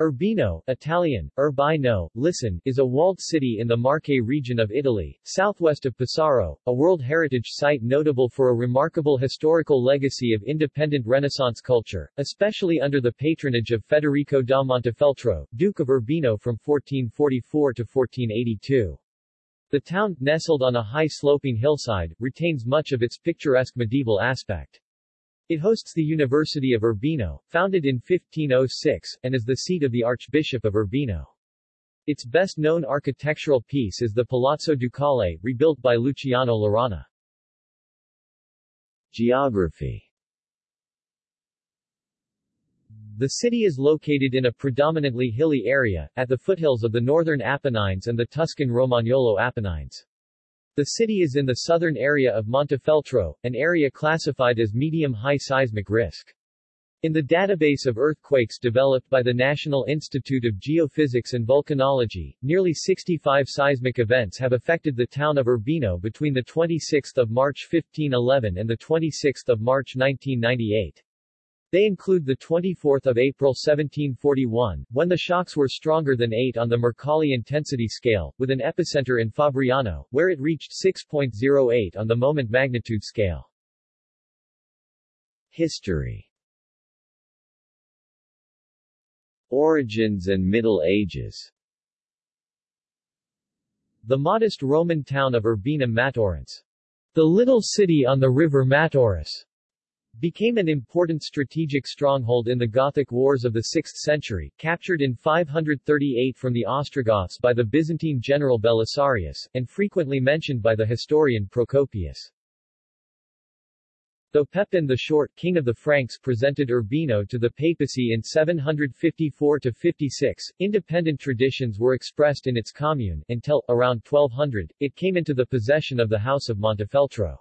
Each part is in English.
Urbino, Italian, Urbino, listen, is a walled city in the Marche region of Italy, southwest of Pesaro, a World Heritage Site notable for a remarkable historical legacy of independent Renaissance culture, especially under the patronage of Federico da Montefeltro, Duke of Urbino from 1444 to 1482. The town, nestled on a high sloping hillside, retains much of its picturesque medieval aspect. It hosts the University of Urbino, founded in 1506, and is the seat of the Archbishop of Urbino. Its best-known architectural piece is the Palazzo Ducale, rebuilt by Luciano Laurana. Geography The city is located in a predominantly hilly area, at the foothills of the northern Apennines and the Tuscan Romagnolo Apennines. The city is in the southern area of Montefeltro, an area classified as medium-high seismic risk. In the database of earthquakes developed by the National Institute of Geophysics and Volcanology, nearly 65 seismic events have affected the town of Urbino between 26 March 1511 and 26 March 1998. They include the 24th of April 1741, when the shocks were stronger than 8 on the Mercalli intensity scale, with an epicenter in Fabriano, where it reached 6.08 on the moment magnitude scale. History. Origins and Middle Ages. The modest Roman town of Urbina Mataurus, the little city on the river Mataurus, became an important strategic stronghold in the Gothic Wars of the 6th century, captured in 538 from the Ostrogoths by the Byzantine general Belisarius, and frequently mentioned by the historian Procopius. Though Pepin the Short, king of the Franks presented Urbino to the papacy in 754-56, independent traditions were expressed in its commune, until, around 1200, it came into the possession of the House of Montefeltro.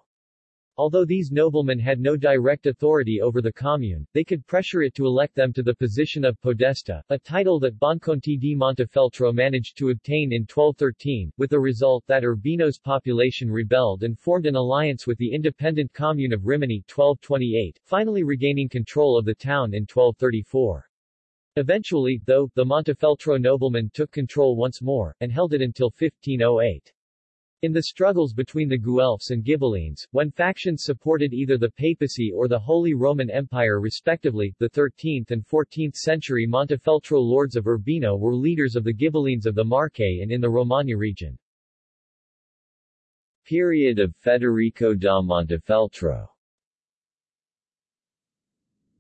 Although these noblemen had no direct authority over the commune, they could pressure it to elect them to the position of podesta, a title that Bonconte di Montefeltro managed to obtain in 1213, with the result that Urbino's population rebelled and formed an alliance with the independent commune of Rimini 1228, finally regaining control of the town in 1234. Eventually, though, the Montefeltro noblemen took control once more, and held it until 1508. In the struggles between the Guelphs and Ghibellines, when factions supported either the papacy or the Holy Roman Empire respectively, the 13th and 14th century Montefeltro lords of Urbino were leaders of the Ghibellines of the Marche and in the Romagna region. Period of Federico da Montefeltro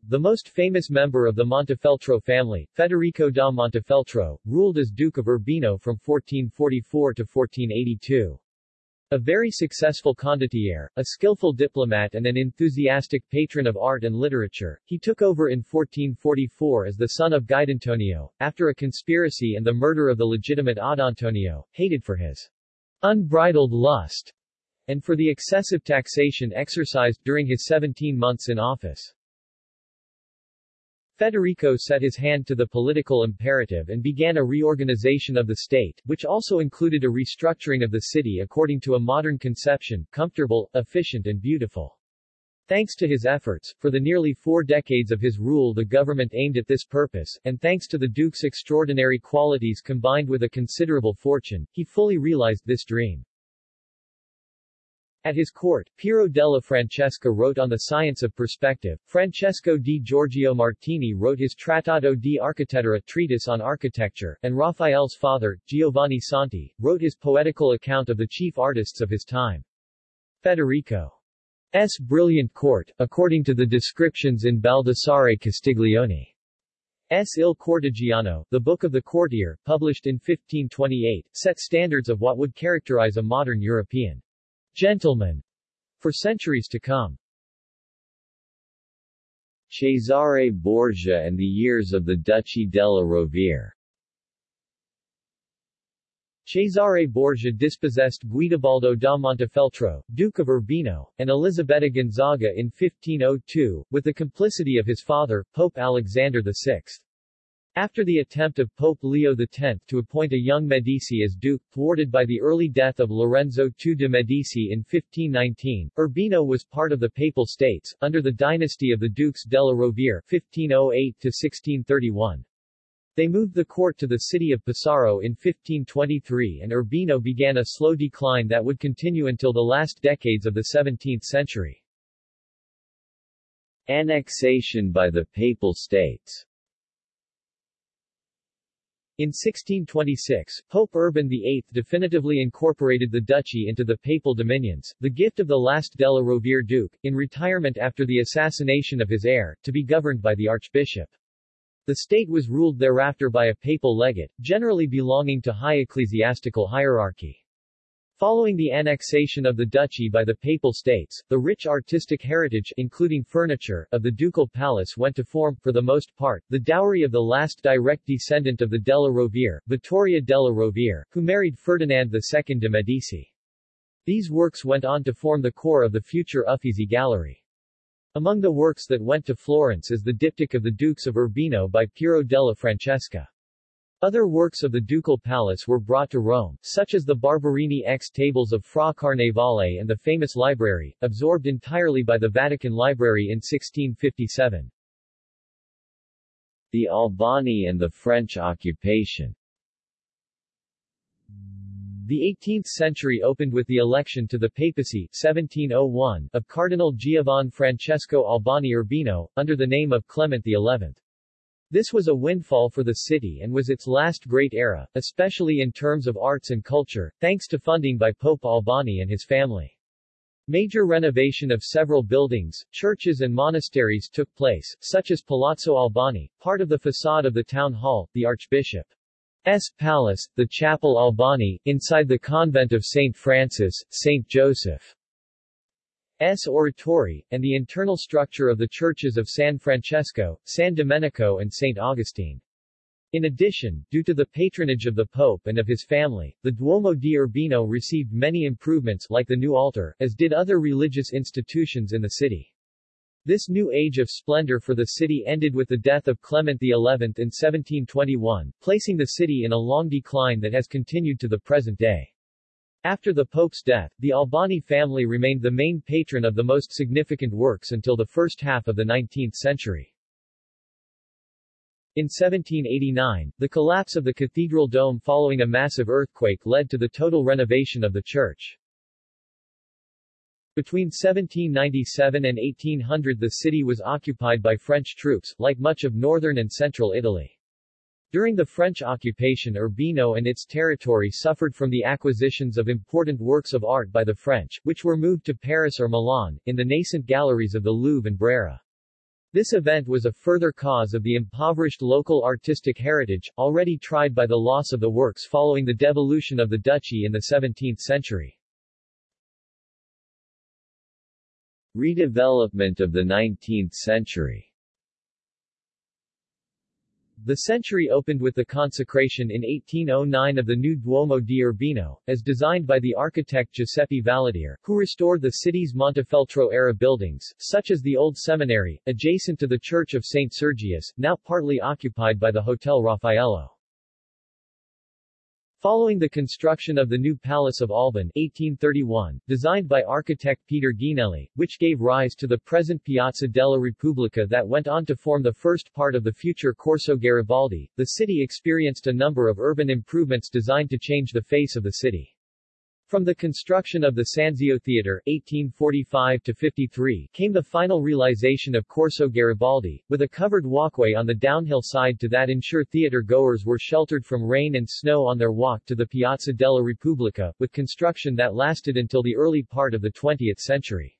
The most famous member of the Montefeltro family, Federico da Montefeltro, ruled as Duke of Urbino from 1444 to 1482. A very successful condottiere, a skillful diplomat and an enthusiastic patron of art and literature, he took over in 1444 as the son of Guidantonio, after a conspiracy and the murder of the legitimate Oddantonio, hated for his unbridled lust, and for the excessive taxation exercised during his 17 months in office. Federico set his hand to the political imperative and began a reorganization of the state, which also included a restructuring of the city according to a modern conception, comfortable, efficient and beautiful. Thanks to his efforts, for the nearly four decades of his rule the government aimed at this purpose, and thanks to the Duke's extraordinary qualities combined with a considerable fortune, he fully realized this dream. At his court, Piero della Francesca wrote on the science of perspective, Francesco di Giorgio Martini wrote his Trattato di Architettura treatise on architecture, and Raphael's father, Giovanni Santi, wrote his poetical account of the chief artists of his time. Federico's brilliant court, according to the descriptions in Baldassare Castiglione's Il Cortegiano, the Book of the Courtier, published in 1528, set standards of what would characterize a modern European Gentlemen for centuries to come. Cesare Borgia and the years of the Duchy della Rovere Cesare Borgia dispossessed Guidobaldo da Montefeltro, Duke of Urbino, and Elisabetta Gonzaga in 1502, with the complicity of his father, Pope Alexander VI. After the attempt of Pope Leo X to appoint a young Medici as duke, thwarted by the early death of Lorenzo II de' Medici in 1519, Urbino was part of the Papal States, under the dynasty of the Dukes della Rovere 1508-1631. They moved the court to the city of Pesaro in 1523 and Urbino began a slow decline that would continue until the last decades of the 17th century. Annexation by the Papal States in 1626, Pope Urban VIII definitively incorporated the duchy into the papal dominions, the gift of the last Della Rovere Duke, in retirement after the assassination of his heir, to be governed by the archbishop. The state was ruled thereafter by a papal legate, generally belonging to high ecclesiastical hierarchy. Following the annexation of the duchy by the Papal States, the rich artistic heritage including furniture of the ducal palace went to form, for the most part, the dowry of the last direct descendant of the Della Rovere, Vittoria della Rovere, who married Ferdinand II de' Medici. These works went on to form the core of the future Uffizi Gallery. Among the works that went to Florence is the diptych of the Dukes of Urbino by Piero della Francesca. Other works of the ducal palace were brought to Rome, such as the Barberini X tables of Fra Carnevale and the famous library, absorbed entirely by the Vatican Library in 1657. The Albani and the French occupation the 18th century opened with the election to the papacy 1701 of Cardinal Giovan Francesco Albani Urbino, under the name of Clement XI. This was a windfall for the city and was its last great era, especially in terms of arts and culture, thanks to funding by Pope Albani and his family. Major renovation of several buildings, churches and monasteries took place, such as Palazzo Albani, part of the facade of the town hall, the archbishop S. Palace, the Chapel Albani, inside the convent of St. Francis, St. Joseph. S. Oratory, and the internal structure of the churches of San Francesco, San Domenico and St. Augustine. In addition, due to the patronage of the Pope and of his family, the Duomo di Urbino received many improvements like the new altar, as did other religious institutions in the city. This new age of splendor for the city ended with the death of Clement XI in 1721, placing the city in a long decline that has continued to the present day. After the Pope's death, the Albani family remained the main patron of the most significant works until the first half of the 19th century. In 1789, the collapse of the cathedral dome following a massive earthquake led to the total renovation of the church. Between 1797 and 1800 the city was occupied by French troops, like much of northern and central Italy. During the French occupation Urbino and its territory suffered from the acquisitions of important works of art by the French, which were moved to Paris or Milan, in the nascent galleries of the Louvre and Brera. This event was a further cause of the impoverished local artistic heritage, already tried by the loss of the works following the devolution of the duchy in the 17th century. Redevelopment of the 19th century The century opened with the consecration in 1809 of the new Duomo di Urbino, as designed by the architect Giuseppe Valadier, who restored the city's Montefeltro-era buildings, such as the Old Seminary, adjacent to the Church of St. Sergius, now partly occupied by the Hotel Raffaello. Following the construction of the new Palace of Alban 1831, designed by architect Peter Ghinelli, which gave rise to the present Piazza della Repubblica that went on to form the first part of the future Corso Garibaldi, the city experienced a number of urban improvements designed to change the face of the city. From the construction of the Sanzio Theatre 1845-53 came the final realization of Corso Garibaldi, with a covered walkway on the downhill side to that ensure theatre goers were sheltered from rain and snow on their walk to the Piazza della Repubblica, with construction that lasted until the early part of the 20th century.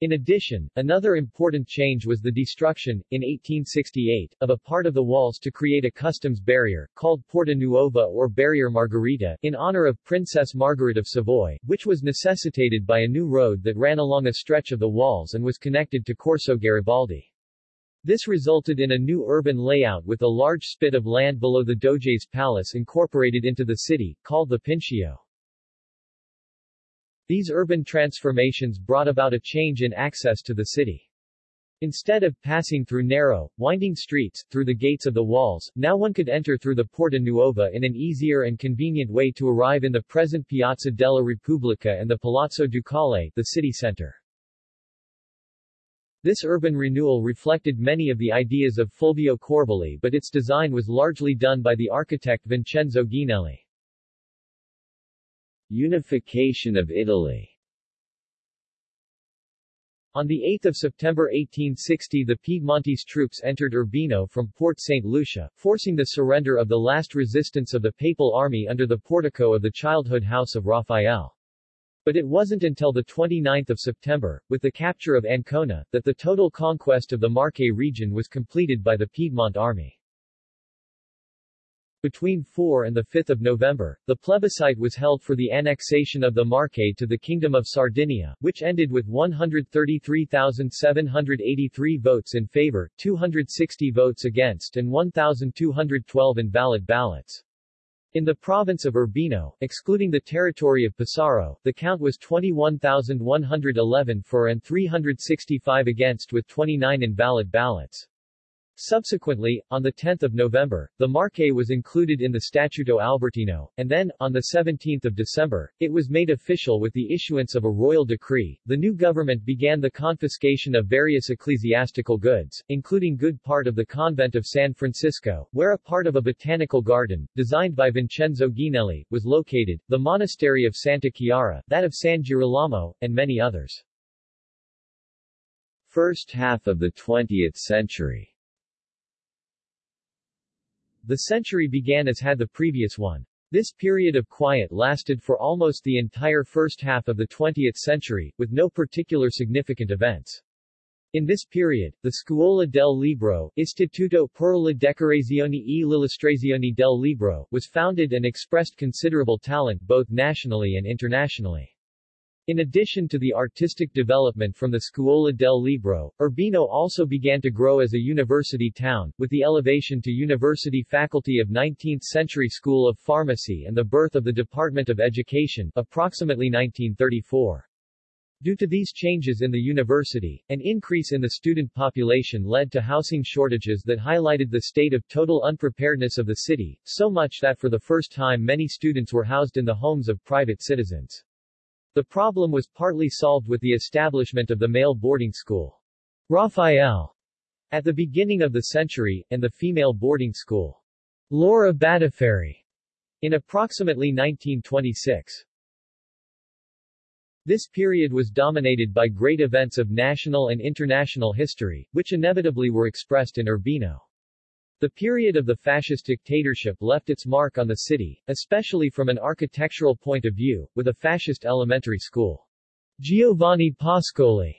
In addition, another important change was the destruction, in 1868, of a part of the walls to create a customs barrier, called Porta Nuova or Barrier Margherita, in honor of Princess Margaret of Savoy, which was necessitated by a new road that ran along a stretch of the walls and was connected to Corso Garibaldi. This resulted in a new urban layout with a large spit of land below the Doge's palace incorporated into the city, called the Pincio. These urban transformations brought about a change in access to the city. Instead of passing through narrow, winding streets, through the gates of the walls, now one could enter through the Porta Nuova in an easier and convenient way to arrive in the present Piazza della Repubblica and the Palazzo Ducale, the city center. This urban renewal reflected many of the ideas of Fulvio Corbeli but its design was largely done by the architect Vincenzo Ghinelli. Unification of Italy On 8 September 1860 the Piedmontese troops entered Urbino from Port St. Lucia, forcing the surrender of the last resistance of the papal army under the portico of the childhood house of Raphael. But it wasn't until 29 September, with the capture of Ancona, that the total conquest of the Marche region was completed by the Piedmont army. Between 4 and 5 November, the plebiscite was held for the annexation of the Marche to the Kingdom of Sardinia, which ended with 133,783 votes in favor, 260 votes against and 1,212 invalid ballots. In the province of Urbino, excluding the territory of Pesaro, the count was 21,111 for and 365 against with 29 invalid ballots. Subsequently, on 10 November, the Marche was included in the Statuto Albertino, and then, on 17 December, it was made official with the issuance of a royal decree. The new government began the confiscation of various ecclesiastical goods, including good part of the convent of San Francesco, where a part of a botanical garden, designed by Vincenzo Ghinelli, was located, the monastery of Santa Chiara, that of San Girolamo, and many others. First half of the 20th century the century began as had the previous one. This period of quiet lasted for almost the entire first half of the 20th century, with no particular significant events. In this period, the Scuola del Libro Istituto per la Decorazione e l'Illustrazione del Libro was founded and expressed considerable talent both nationally and internationally. In addition to the artistic development from the Scuola del Libro, Urbino also began to grow as a university town, with the elevation to university faculty of 19th-century School of Pharmacy and the birth of the Department of Education, approximately 1934. Due to these changes in the university, an increase in the student population led to housing shortages that highlighted the state of total unpreparedness of the city, so much that for the first time many students were housed in the homes of private citizens. The problem was partly solved with the establishment of the male boarding school. Raphael at the beginning of the century, and the female boarding school. Laura Battiferri in approximately 1926. This period was dominated by great events of national and international history, which inevitably were expressed in Urbino. The period of the fascist dictatorship left its mark on the city, especially from an architectural point of view, with a fascist elementary school. Giovanni Pascoli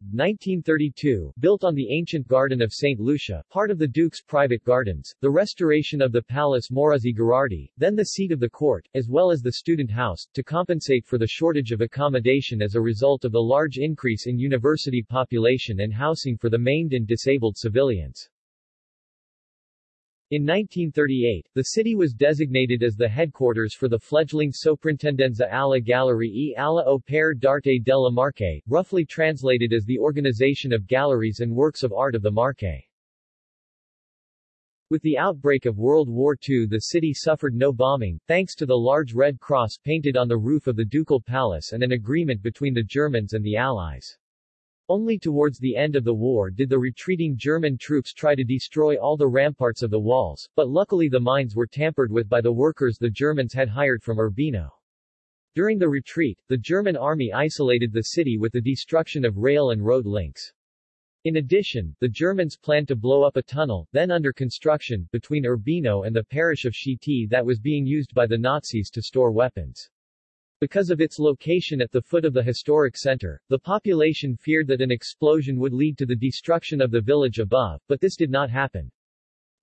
1932, built on the ancient garden of St. Lucia, part of the Duke's private gardens, the restoration of the Palace Morazzi Gherardi, then the seat of the court, as well as the student house, to compensate for the shortage of accommodation as a result of the large increase in university population and housing for the maimed and disabled civilians. In 1938, the city was designated as the headquarters for the fledgling Soprintendenza alla Gallerie e alla Opere d'Arte della Marche, roughly translated as the Organization of Galleries and Works of Art of the Marche. With the outbreak of World War II the city suffered no bombing, thanks to the large Red Cross painted on the roof of the Ducal Palace and an agreement between the Germans and the Allies. Only towards the end of the war did the retreating German troops try to destroy all the ramparts of the walls, but luckily the mines were tampered with by the workers the Germans had hired from Urbino. During the retreat, the German army isolated the city with the destruction of rail and road links. In addition, the Germans planned to blow up a tunnel, then under construction, between Urbino and the parish of Schieti that was being used by the Nazis to store weapons. Because of its location at the foot of the historic center, the population feared that an explosion would lead to the destruction of the village above, but this did not happen.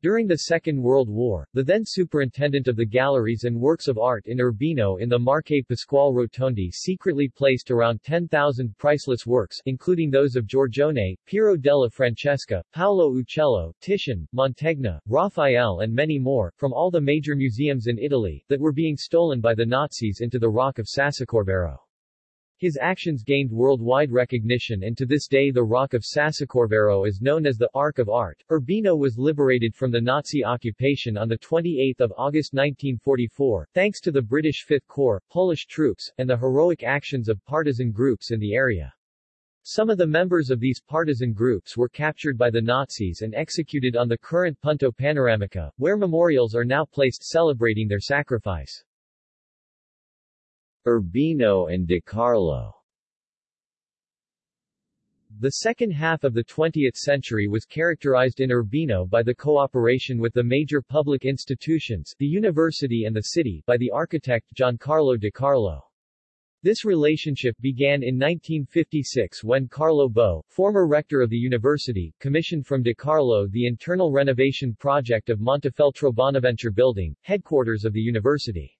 During the Second World War, the then superintendent of the galleries and works of art in Urbino in the Marche Pasquale Rotondi secretly placed around 10,000 priceless works including those of Giorgione, Piero della Francesca, Paolo Uccello, Titian, Mantegna, Raphael and many more, from all the major museums in Italy, that were being stolen by the Nazis into the Rock of Sassocorvaro. His actions gained worldwide recognition and to this day the Rock of Sassocorvaro is known as the Ark of Art. Urbino was liberated from the Nazi occupation on 28 August 1944, thanks to the British Fifth Corps, Polish troops, and the heroic actions of partisan groups in the area. Some of the members of these partisan groups were captured by the Nazis and executed on the current Punto Panoramica, where memorials are now placed celebrating their sacrifice. Urbino and De Carlo The second half of the 20th century was characterized in Urbino by the cooperation with the major public institutions, the university and the city, by the architect Giancarlo De Carlo. This relationship began in 1956 when Carlo Bo, former rector of the university, commissioned from De Carlo the internal renovation project of Montefeltro Bonaventure Building, headquarters of the university.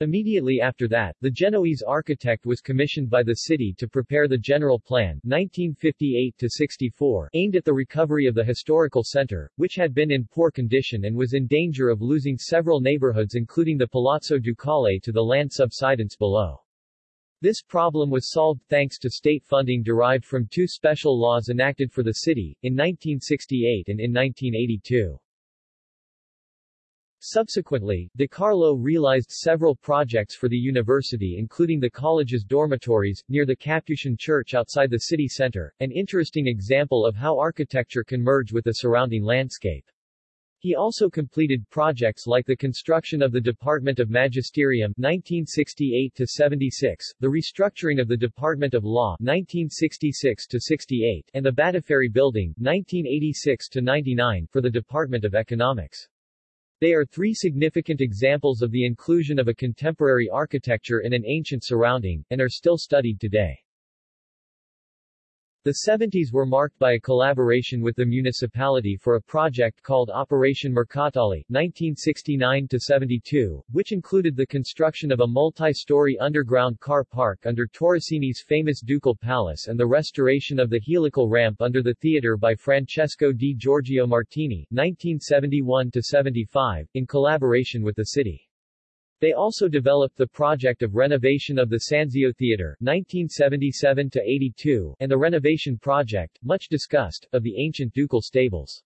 Immediately after that, the Genoese architect was commissioned by the city to prepare the General Plan 1958-64 aimed at the recovery of the historical center, which had been in poor condition and was in danger of losing several neighborhoods including the Palazzo Ducale to the land subsidence below. This problem was solved thanks to state funding derived from two special laws enacted for the city, in 1968 and in 1982. Subsequently, De Carlo realized several projects for the university including the college's dormitories, near the Capuchin Church outside the city center, an interesting example of how architecture can merge with the surrounding landscape. He also completed projects like the construction of the Department of Magisterium 1968-76, the restructuring of the Department of Law 1966-68, and the Batiferri Building 1986-99 for the Department of Economics. They are three significant examples of the inclusion of a contemporary architecture in an ancient surrounding, and are still studied today. The 70s were marked by a collaboration with the municipality for a project called Operation Mercatale 1969-72, which included the construction of a multi-story underground car park under Torresini's famous Ducal Palace and the restoration of the helical ramp under the theater by Francesco di Giorgio Martini 1971-75, in collaboration with the city. They also developed the project of renovation of the Sanzio Theater 1977-82 and the renovation project, much discussed, of the ancient ducal stables.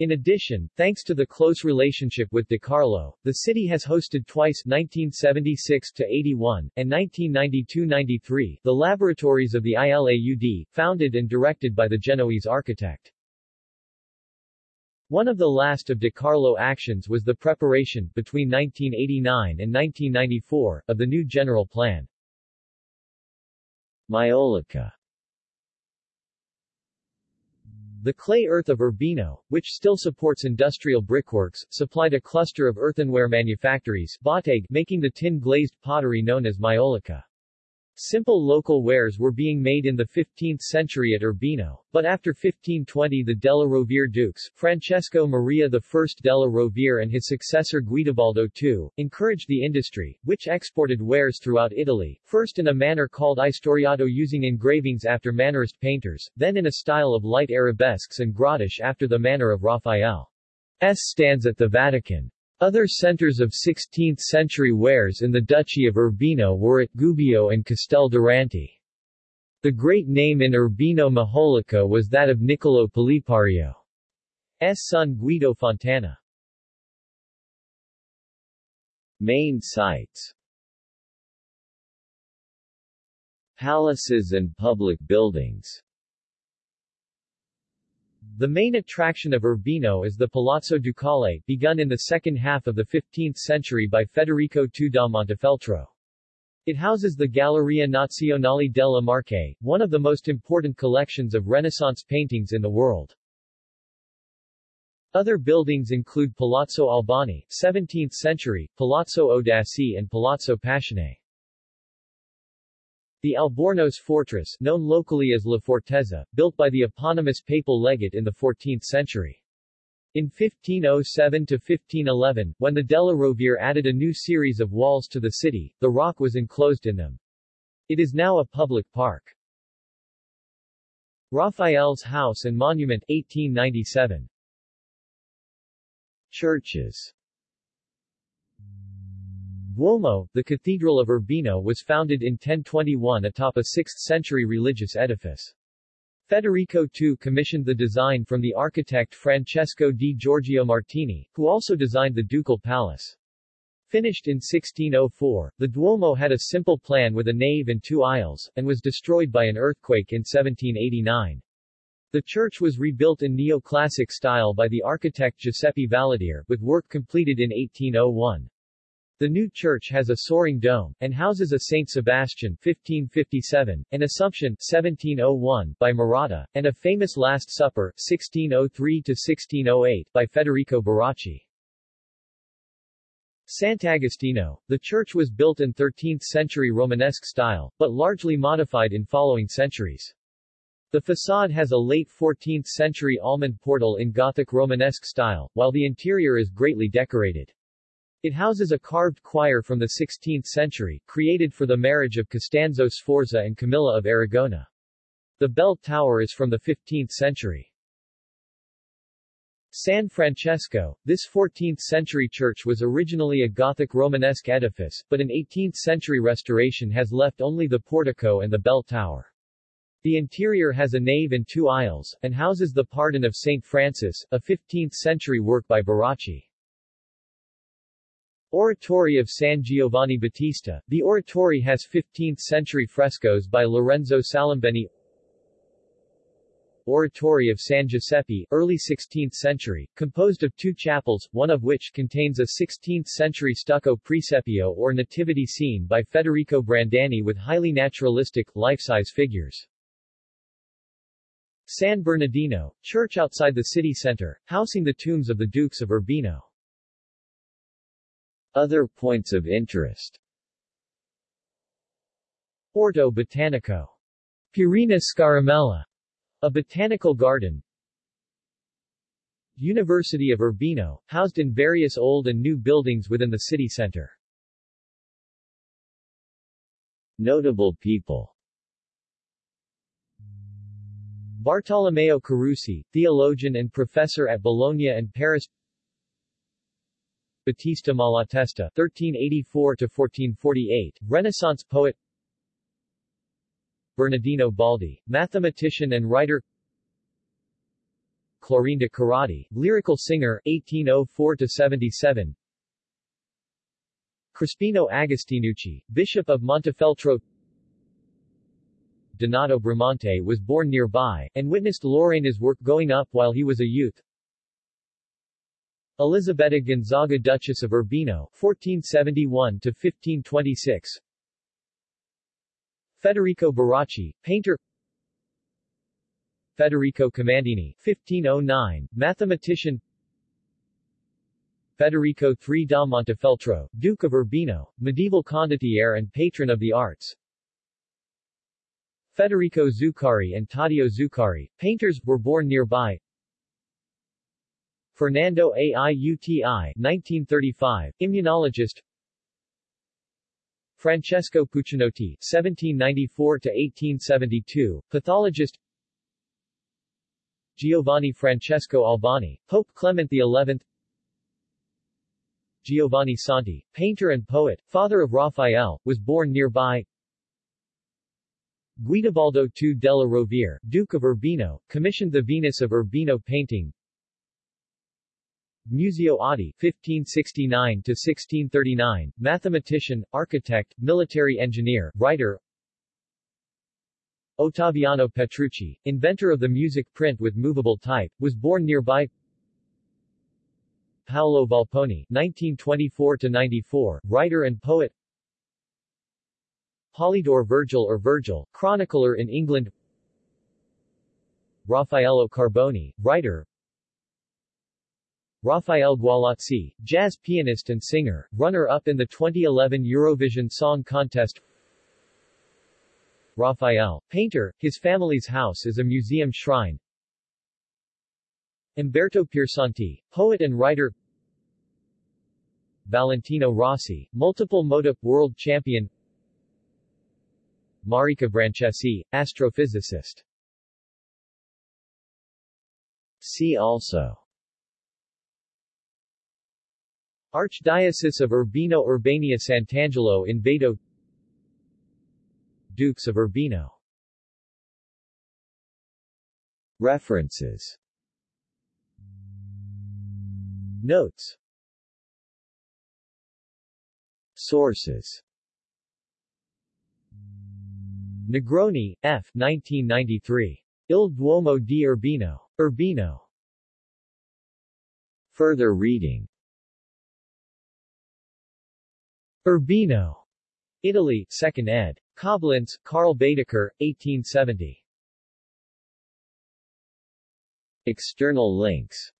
In addition, thanks to the close relationship with De Carlo, the city has hosted twice 1976-81 and 1992-93 the laboratories of the ILAUD, founded and directed by the Genoese architect. One of the last of De Carlo actions was the preparation, between 1989 and 1994, of the new general plan. Maiolica The clay earth of Urbino, which still supports industrial brickworks, supplied a cluster of earthenware manufactories Batag, making the tin-glazed pottery known as Maiolica. Simple local wares were being made in the 15th century at Urbino, but after 1520 the Della Rovere dukes, Francesco Maria I Della Rovere and his successor Guidobaldo II, encouraged the industry, which exported wares throughout Italy, first in a manner called istoriato using engravings after Mannerist painters, then in a style of light arabesques and grotesque after the manner of Raphael's stands at the Vatican. Other centers of 16th-century wares in the Duchy of Urbino were at Gubbio and Castel Durante. The great name in Urbino Majolica was that of Niccolo Pellipario's son Guido Fontana. Main sites Palaces and public buildings the main attraction of Urbino is the Palazzo Ducale, begun in the second half of the 15th century by Federico II da Montefeltro. It houses the Galleria Nazionale della Marche, one of the most important collections of Renaissance paintings in the world. Other buildings include Palazzo Albani, 17th century, Palazzo Audaci and Palazzo Passionei. The Albornoz fortress, known locally as La Fortezza, built by the eponymous papal legate in the 14th century. In 1507-1511, when the Della Rovere added a new series of walls to the city, the rock was enclosed in them. It is now a public park. Raphael's House and Monument 1897. Churches Duomo, the Cathedral of Urbino was founded in 1021 atop a 6th-century religious edifice. Federico II commissioned the design from the architect Francesco di Giorgio Martini, who also designed the ducal palace. Finished in 1604, the Duomo had a simple plan with a nave and two aisles, and was destroyed by an earthquake in 1789. The church was rebuilt in neoclassic style by the architect Giuseppe Valadier, with work completed in 1801. The new church has a soaring dome, and houses a Saint Sebastian 1557, an Assumption 1701 by Maratta, and a famous Last Supper 1603-1608 by Federico Barocci. Sant'Agostino. The church was built in 13th-century Romanesque style, but largely modified in following centuries. The facade has a late 14th-century almond portal in Gothic Romanesque style, while the interior is greatly decorated. It houses a carved choir from the 16th century, created for the marriage of Costanzo Sforza and Camilla of Aragona. The bell tower is from the 15th century. San Francesco, this 14th-century church was originally a Gothic Romanesque edifice, but an 18th-century restoration has left only the portico and the bell tower. The interior has a nave and two aisles, and houses the Pardon of St. Francis, a 15th-century work by Barocci. Oratory of San Giovanni Battista. The oratory has 15th-century frescoes by Lorenzo Salimbeni. Oratory of San Giuseppe, early 16th century, composed of two chapels, one of which contains a 16th-century stucco presepio or nativity scene by Federico Brandani with highly naturalistic, life-size figures. San Bernardino, church outside the city center, housing the tombs of the Dukes of Urbino. Other points of interest Orto Botanico. Pierina Scaramella. A botanical garden. University of Urbino, housed in various old and new buildings within the city center. Notable people Bartolomeo Carusi, theologian and professor at Bologna and Paris Battista Malatesta (1384–1448), Renaissance poet. Bernardino Baldi, mathematician and writer. Clorinda Carrati, lyrical singer, 1804–77 Crispino Agostinucci, Bishop of Montefeltro. Donato Bramante was born nearby, and witnessed Laurana's work going up while he was a youth. Elisabetta Gonzaga Duchess of Urbino 1471-1526 Federico Barocci, painter. Federico Commandino 1509, mathematician. Federico III da Montefeltro, Duke of Urbino, medieval condottiere and patron of the arts. Federico Zuccari and Taddeo Zuccari, painters, were born nearby. Fernando Aiuti 1935, immunologist. Francesco Puccinotti 1794-1872, pathologist. Giovanni Francesco Albani, Pope Clement XI Giovanni Santi, painter and poet, father of Raphael, was born nearby. Guidobaldo II della Rovere, Duke of Urbino, commissioned the Venus of Urbino painting. Muzio Oddi, 1569-1639, mathematician, architect, military engineer, writer. Ottaviano Petrucci, inventor of the music print with movable type, was born nearby. Paolo Volponi, 1924-94, writer and poet. Polydore Virgil or Virgil, chronicler in England Raffaello Carboni, writer Raphael Gualazzi, jazz pianist and singer, runner-up in the 2011 Eurovision Song Contest. Rafael, painter, his family's house is a museum shrine. Umberto Piersanti, poet and writer. Valentino Rossi, multiple moto world champion. Marica Branchesi, astrophysicist. See also Archdiocese of Urbino Urbania Sant'Angelo in Vado Dukes of Urbino References Notes Sources Negroni, F. 1993. Il Duomo di Urbino. Urbino. Further reading Urbino. Italy, 2nd ed. Koblenz, Karl Baedeker, 1870. External links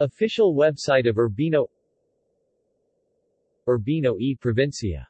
Official website of Urbino Urbino e Provincia